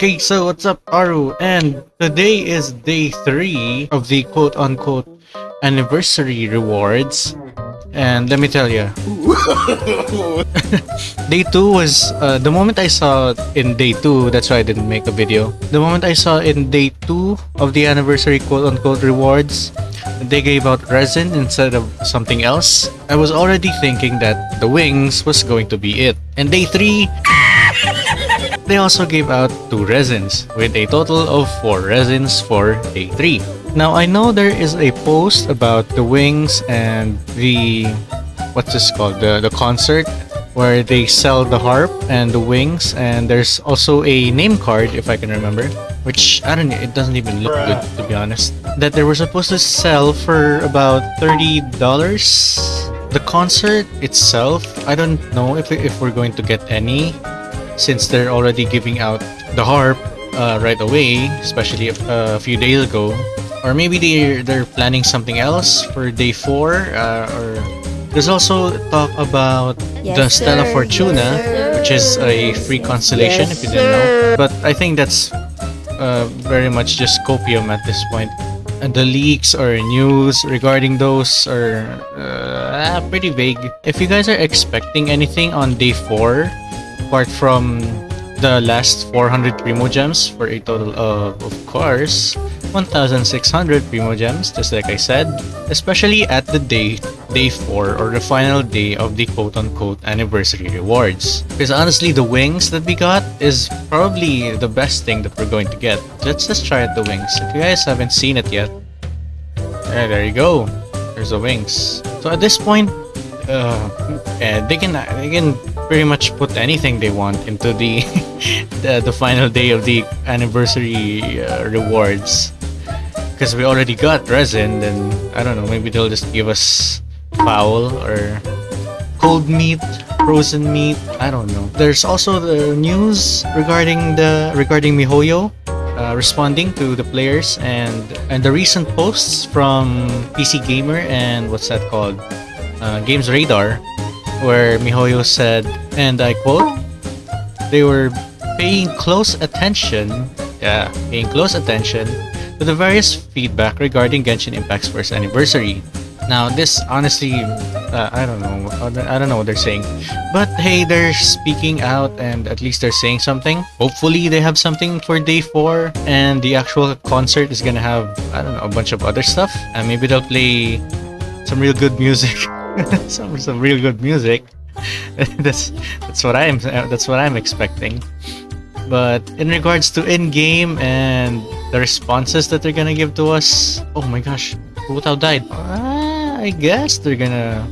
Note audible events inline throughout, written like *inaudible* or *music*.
Okay, so what's up, Aru? And today is day three of the quote-unquote anniversary rewards. And let me tell you, *laughs* day two was uh, the moment I saw in day two. That's why I didn't make a video. The moment I saw in day two of the anniversary quote-unquote rewards, they gave out resin instead of something else. I was already thinking that the wings was going to be it. And day three, they also gave out two resins with a total of four resins for day three. Now I know there is a post about the wings and the what's this called? The the concert where they sell the harp and the wings and there's also a name card if I can remember which I don't know it doesn't even look good to be honest. That they were supposed to sell for about $30 the concert itself I don't know if, if we're going to get any since they're already giving out the harp uh, right away especially a, a few days ago. Or maybe they're they're planning something else for day four uh, or there's also talk about Yes, the Stella sir. Fortuna Yes, which is a free constellation Yes, if you didn't know. but I think that's uh, very much just copium at this point. And the leaks or news regarding those are uh, pretty vague. If you guys are expecting anything on day 4 apart from the last 400 primo gems for a total of of course 1600 primo gems just like i said especially at the day day 4 or the final day of the quote-unquote anniversary rewards. Because honestly the wings that we got is probably the best thing that we're going to get. Let's just try out the wings. If you guys haven't seen it yet there you go. There's the wings. So at this point uh, eh, they can they can pretty much put anything they want into the *laughs* the, the final day of the anniversary uh, rewards. Because we already got resin then I don't know maybe they'll just give us fowl or cold meat frozen meat I don't know. There's also the news regarding the regarding MiHoYo uh, responding to the players and and the recent posts from PC Gamer and what's that called uh, Games Radar, where Mihoyo said, and I quote, they were paying close attention, yeah, paying close attention to the various feedback regarding Genshin Impact's first anniversary. Now, this honestly, uh, I don't know, I don't know what they're saying, but hey, they're speaking out and at least they're saying something. Hopefully, they have something for day four, and the actual concert is gonna have, I don't know, a bunch of other stuff, and maybe they'll play some real good music. *laughs* *laughs* some some real good music. *laughs* that's that's what I'm uh, that's what I'm expecting. But in regards to in-game and the responses that they're gonna give to us, oh my gosh, Hu Tao died. I guess they're gonna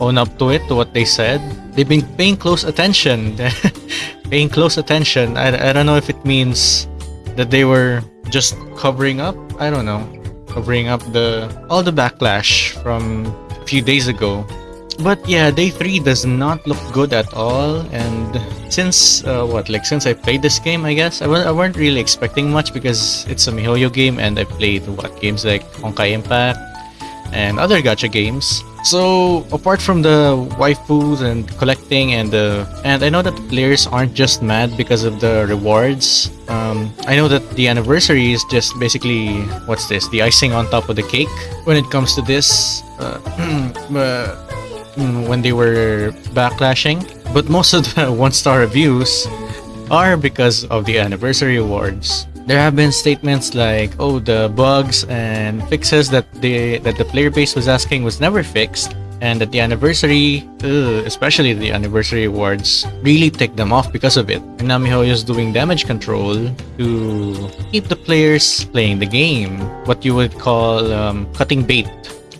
own up to it to what they said. They've been paying close attention. *laughs* paying close attention. I, I don't know if it means that they were just covering up. I don't know. Covering up the all the backlash from a few days ago. But yeah, day three does not look good at all. And since uh, what, like since I played this game, I guess I w- I weren't really expecting much because it's a MiHoYo game, and I played what games like Honkai Impact and other gacha games. So apart from the waifus and collecting and the and I know that players aren't just mad because of the rewards. Um, I know that the anniversary is just basically what's this? The icing on top of the cake when it comes to this. Uh, *clears throat* uh, when they were backlashing, but most of the *laughs* one-star reviews are because of the anniversary awards. There have been statements like, "Oh, the bugs and fixes that the that the player base was asking was never fixed." And that the anniversary, ugh, especially the anniversary awards, really ticked them off because of it. And now MiHoYo is doing damage control to keep the players playing the game. What you would call um, cutting bait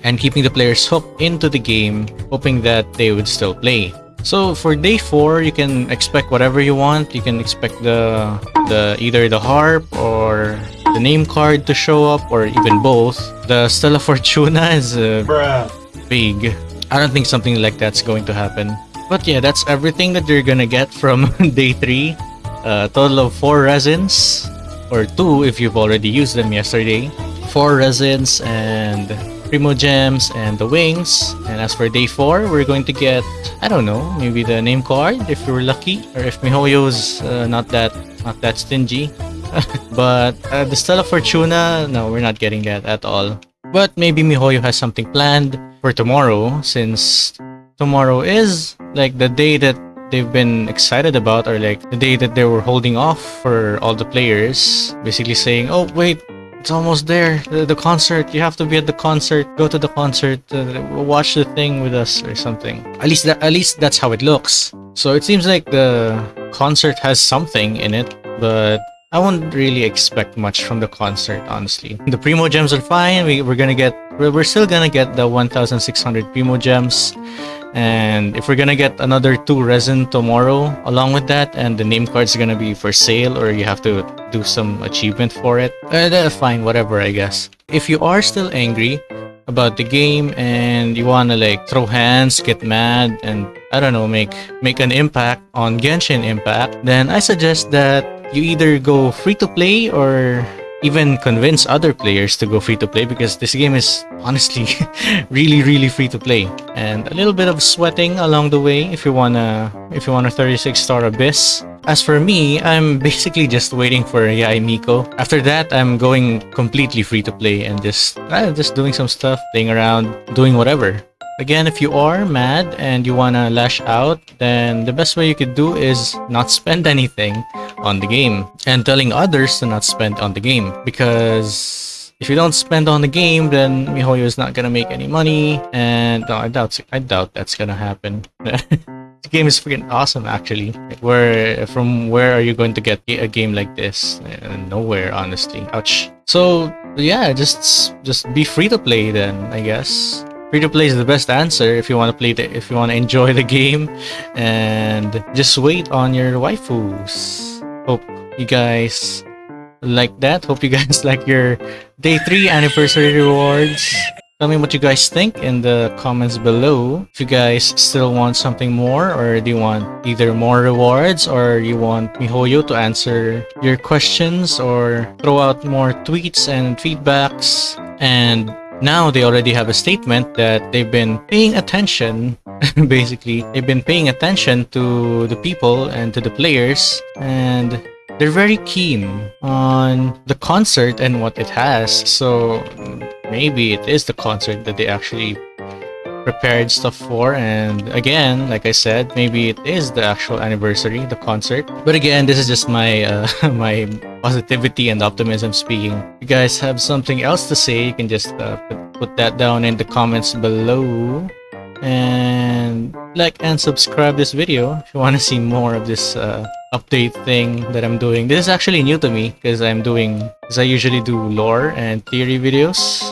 and keeping the players hooked into the game, hoping that they would still play. So for day four, you can expect whatever you want. You can expect the the either the harp or the name card to show up, or even both. The Stella *laughs* Fortuna is uh, big. I don't think something like that's going to happen. But yeah, that's everything that you're gonna get from *laughs* day three. A total of four resins, or two if you've already used them yesterday. Four resins and Primo Gems and the wings. And as for day 4, we're going to get, I don't know, maybe the name card if we're lucky. Or if MiHoYo's uh, not that not that stingy. *laughs* but uh, the Stella Fortuna, no, we're not getting that at all. But maybe MiHoYo has something planned for tomorrow since tomorrow is like the day that they've been excited about or like the day that they were holding off for all the players basically saying oh wait it's almost there the, the concert you have to be at the concert go to the concert uh, watch the thing with us or something at least that at least that's how it looks so it seems like the concert has something in it but I wouldn't really expect much from the concert, honestly. The Primo Gems are fine. We, we're gonna get, we're, we're still gonna get the 1,600 Primo Gems. And if we're gonna get another two resin tomorrow along with that, and the name card's gonna be for sale or you have to do some achievement for it, uh, fine, whatever, I guess. If you are still angry about the game and you wanna like throw hands, get mad, and I don't know, make make an impact on Genshin Impact, then I suggest that you either go free to play or even convince other players to go free to play because this game is honestly *laughs* really really free to play. And a little bit of sweating along the way if you wanna if you want a 36 star abyss. As for me i'm *laughs* basically just waiting for Yae Miko. After that i'm going completely free to play and just uh, just doing some stuff playing around doing whatever. Again, if you are mad and you wanna lash out, then the best way you could do is not *laughs* spend anything on the game and telling others to not spend on the game because if you don't spend on the game, then MiHoYo is not gonna make any money, and no, I doubt I doubt that's gonna happen. *laughs* the game is freaking awesome, actually. Where from where are you going to get a game like this? Nowhere, honestly. Ouch. So yeah, just just be free to play then, I guess. Free to play is the best answer if you want to play the if you want to enjoy the *laughs* game and just wait on your waifus. Hope you guys like that. Hope you guys *laughs* like your day 3 anniversary rewards. Tell me what you guys think in the comments below. If you guys still want something more or do you want either more rewards or you want MiHoYo to answer your questions or throw out more tweets and feedbacks and now they already have a statement that they've been paying attention *laughs* basically they've been paying attention to the people and to the players and they're very keen on the concert and what it has. So maybe it is the concert that they actually prepared stuff for. And again like i said maybe it is the actual anniversary the concert. But again this is just my uh, *laughs* my positivity and optimism speaking. If you guys have something else to say you can just uh, put, put that down in the comments below and like and subscribe this video if you want to see more of this uh, update thing that I'm doing. This is actually new to me because I'm doing because I usually do lore and theory videos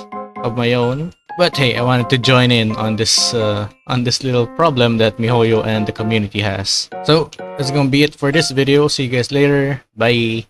of my own but hey, I wanted to join in on this uh, on this little problem that MiHoYo and the community has. So that's gonna be it for this video. See you guys later. Bye.